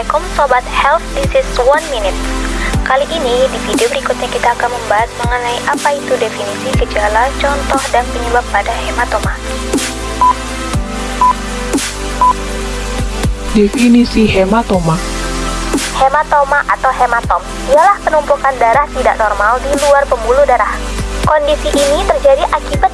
Assalamualaikum Sobat Health, this is One Minute. Kali ini di video berikutnya kita akan membahas mengenai apa itu definisi gejala, contoh, dan penyebab pada hematoma. Definisi hematoma Hematoma atau hematom ialah penumpukan darah tidak normal di luar pembuluh darah. Kondisi ini terjadi akibat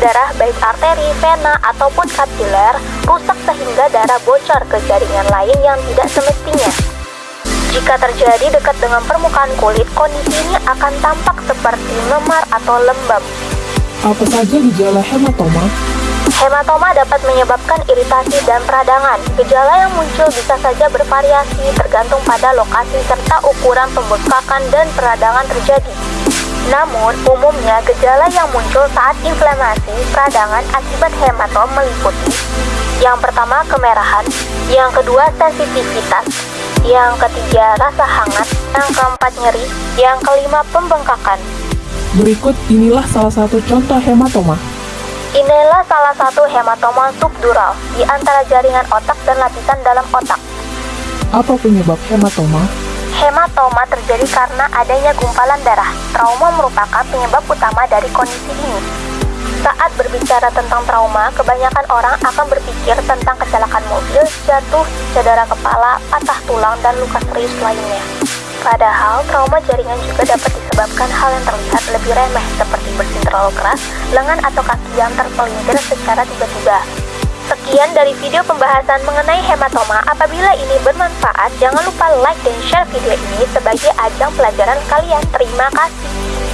darah baik arteri, vena, ataupun kapiler rusak sehingga darah bocor ke jaringan lain yang tidak semestinya. Jika terjadi dekat dengan permukaan kulit, kondisi ini akan tampak seperti memar atau lembab. Apa saja gejala hematoma? Hematoma dapat menyebabkan iritasi dan peradangan. Gejala yang muncul bisa saja bervariasi tergantung pada lokasi serta ukuran pembekakan dan peradangan terjadi. Namun, umumnya gejala yang muncul saat inflamasi peradangan akibat hematom meliputi yang pertama kemerahan, yang kedua sensitivitas, yang ketiga rasa hangat, yang keempat nyeri, yang kelima pembengkakan. Berikut inilah salah satu contoh hematoma. Inilah salah satu hematoma subdural di antara jaringan otak dan lapisan dalam otak. Apa penyebab hematoma? Hematoma terjadi karena adanya gumpalan darah. Trauma merupakan penyebab utama dari kondisi ini. Saat berbicara tentang trauma, kebanyakan orang akan berpikir tentang kecelakaan mobil, jatuh, cedera kepala, patah tulang, dan luka serius lainnya. Padahal, trauma jaringan juga dapat disebabkan hal yang terlihat lebih remeh seperti bersin terlalu keras, lengan atau kaki yang terpelintir secara tiba-tiba. Sekian dari video pembahasan mengenai hematoma. Apabila ini bermanfaat, jangan lupa like dan share video ini sebagai ajang pelajaran kalian. Terima kasih.